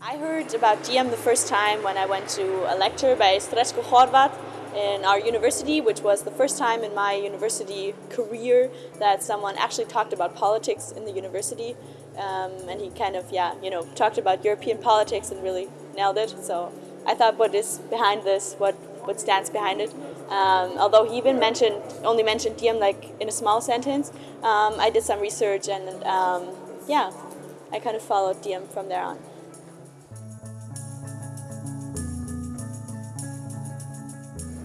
I heard about DM the first time when I went to a lecture by Stretko Horvat in our university, which was the first time in my university career that someone actually talked about politics in the university. Um, and he kind of, yeah, you know, talked about European politics and really nailed it. So I thought what is behind this, what, what stands behind it. Um, although he even mentioned, only mentioned DM like in a small sentence, um, I did some research and um, yeah, I kind of followed DM from there on.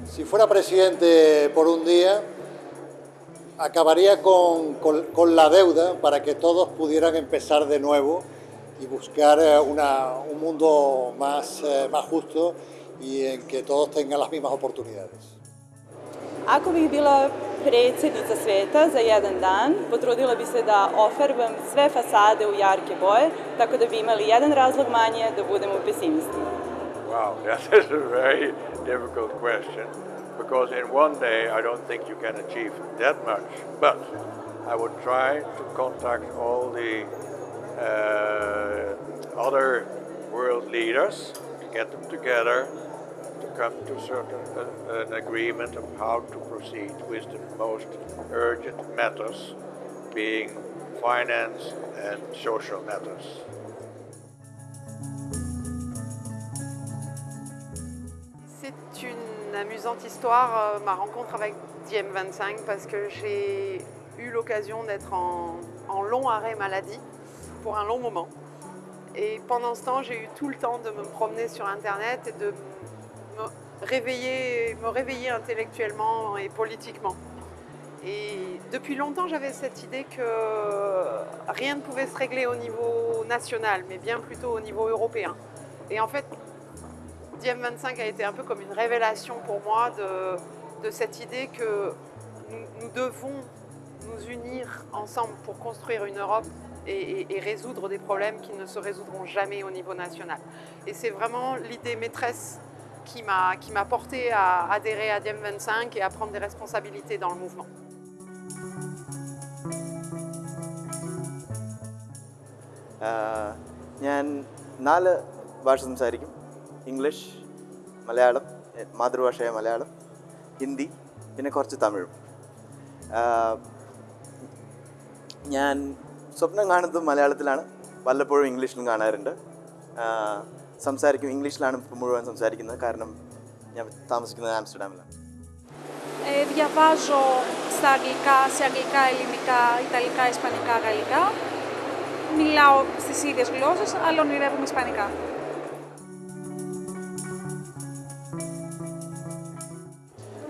Si fuera presidente por un día, acabaría con, con- con la deuda para que todos pudieran empezar de nuevo y buscar eh, una- un mundo más, eh, más justo y en que todos tengan las mismas oportunidades. Ako bih bila predsjednica sveta za jedan dan, potrudila bi se da ofarbam sve fasade u jarke boje, tako da bi imali jedan razlog manje da budemo pesimisti. Wow, that is a very difficult question because in one day I don't think you can achieve that much. But I would try to contact all the uh, other world leaders, get them together to come to certain uh, an agreement of how to proceed with the most urgent matters, being finance and social matters. C'est une amusante histoire, euh, ma rencontre avec DM25, parce que j'ai eu l'occasion d'être en, en long arrêt maladie pour un long moment. Et pendant ce temps, j'ai eu tout le temps de me promener sur Internet et de me réveiller, me réveiller intellectuellement et politiquement. Et depuis longtemps, j'avais cette idée que rien ne pouvait se régler au niveau national, mais bien plutôt au niveau européen. Et en fait, DM25 a été un peu comme une révélation pour moi de, cette idée que nous, nous devons unir ensemble pour construire une Europe et, et- et résoudre des problèmes qui ne se résoudront jamais au niveau national. Et c'est vraiment l'idée maîtresse qui m'a qui m'a porté à adhérer à DM25 et à prendre des responsabilités dans le mouvement. ആഹ് ഞാൻ നാല് ഭാഷ സംസാരിക്കും ഇംഗ്ലീഷ് മലയാളം എ- മാതൃഭാഷയായ മലയാളം ഹിന്ദി പിന്നെ കുറച്ച് തമിഴും ആഹ് ഞാൻ സ്വപ്നം കാണുന്നത് മലയാളത്തിലാണ് വല്ലപ്പോഴും ഇംഗ്ലീഷിലും കാണാറുണ്ട് ആഹ് സംസാരിക്കും ഇംഗ്ലീഷിലാണ് ഇപ്പം മുഴുവൻ സംസാരിക്കുന്നത് കാരണം ഞാൻ താമസിക്കുന്നത് ആംസ്റ്റർഡാമിലാണ് Ε, διαβάζω στα αγγλικά, σε αγγλικά, ελληνικά, ιταλικά, ισπανικά, γαλλικά. Μιλάω στις ίδιες γλώσσες, αλλά ονειρεύομαι ισπανικά.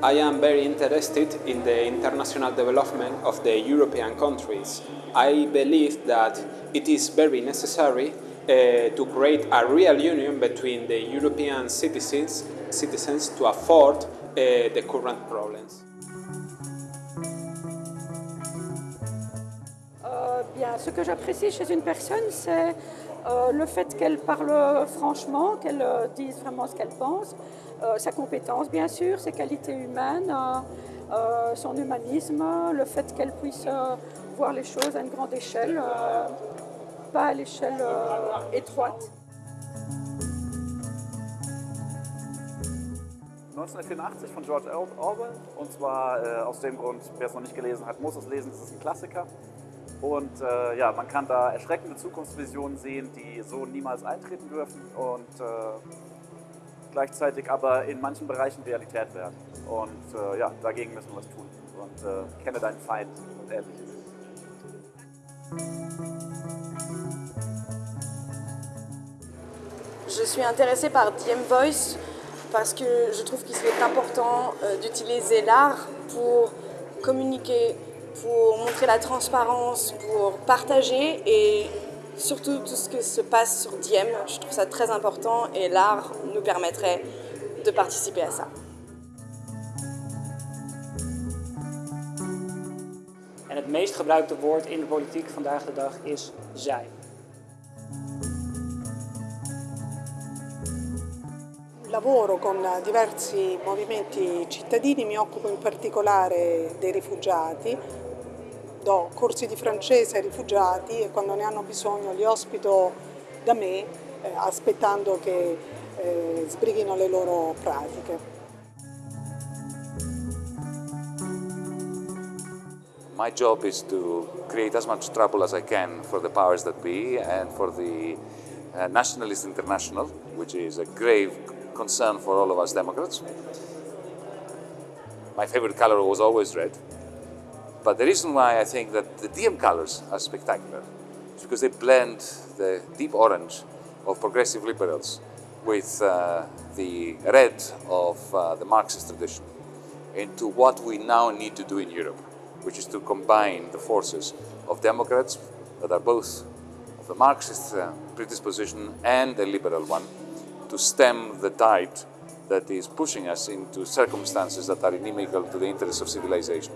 I am very interested in the international development of the European countries. I believe that it is very necessary uh, to create a real union between the European citizens, citizens to afford uh, the current problems. Euh, bien, ce que j'apprécie chez une personne, c'est euh, le fait qu'elle parle franchement, qu'elle euh, dise vraiment ce qu'elle pense, euh, sa compétence bien sûr, ses qualités humaines, son humanisme, le fait qu'elle puisse voir les choses à une grande échelle, pas à l'échelle étroite. 1984 von George Or- Orwell. Und zwar äh, aus dem Grund, wer es noch nicht gelesen hat, muss es lesen. Es ist ein Klassiker. Und äh, ja, man kann da erschreckende Zukunftsvisionen sehen, die so niemals eintreten dürfen und äh, gleichzeitig aber in manchen Bereichen Realität werden. Und äh, ja, dagegen müssen wir was tun. Und äh, kenne deinen Feind und ähnliches. Je suis intéressée par DM Voice parce que je trouve qu'il est important euh, d'utiliser l'art pour communiquer, pour montrer la transparence, pour partager et surtout tout ce qui se passe sur DM. Je trouve ça très important et l'art nous permettrait de participer à ça. En het meest gebruikte woord in de politiek vandaag de dag is zij. lavoro con diversi movimenti cittadini, mi occupo in particolare dei rifugiati, do corsi di francese ai rifugiati e quando ne hanno bisogno li ospito da me eh, aspettando che eh, sbrighino le loro pratiche. My job is to create as much trouble as I can for the powers that be and for the uh, Nationalist International, which is a grave concern for all of us Democrats. My favorite color was always red. But the reason why I think that the DM colors are spectacular is because they blend the deep orange of progressive liberals with uh, the red of uh, the Marxist tradition into what we now need to do in Europe, which is to combine the forces of Democrats that are both of the Marxist uh, predisposition and a liberal one to stem the tide that is pushing us into circumstances that are inimical to the interests of civilization.